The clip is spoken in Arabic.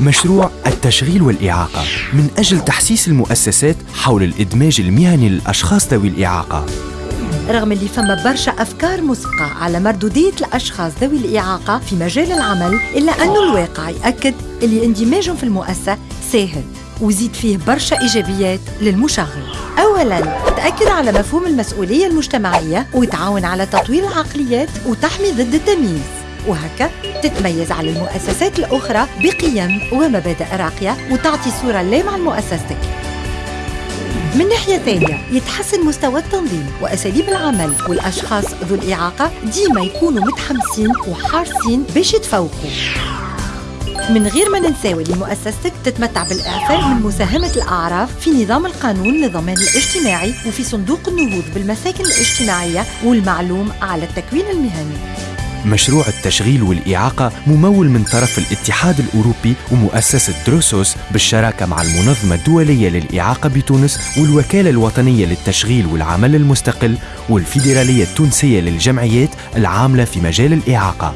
مشروع التشغيل والإعاقة من أجل تحسيس المؤسسات حول الإدماج المهني للأشخاص ذوي الإعاقة. رغم اللي فما برشا أفكار مسبقة على مردودية الأشخاص ذوي الإعاقة في مجال العمل إلا أنه الواقع يأكد اللي اندماجهم في المؤسسة سهل وزيد فيه برشا إيجابيات للمشغل. أولاً تأكد على مفهوم المسؤولية المجتمعية وتعاون على تطوير العقليات وتحمي ضد التمييز. وهكا تتميز على المؤسسات الأخرى بقيم ومبادئ راقية وتعطي صورة لامعة لمؤسستك من ناحية ثانية يتحسن مستوى التنظيم وأساليب العمل والأشخاص ذو الإعاقة ديما يكونوا متحمسين وحارسين باش يتفوقوا. من غير ما ننساو اللي مؤسستك تتمتع بالإعفاء من مساهمة الأعراف في نظام القانون للضمان الاجتماعي وفي صندوق النهوض بالمساكن الاجتماعية والمعلوم على التكوين المهني. مشروع التشغيل والإعاقة ممول من طرف الاتحاد الأوروبي ومؤسسة دروسوس بالشراكة مع المنظمة الدولية للإعاقة بتونس والوكالة الوطنية للتشغيل والعمل المستقل والفيدرالية التونسية للجمعيات العاملة في مجال الإعاقة.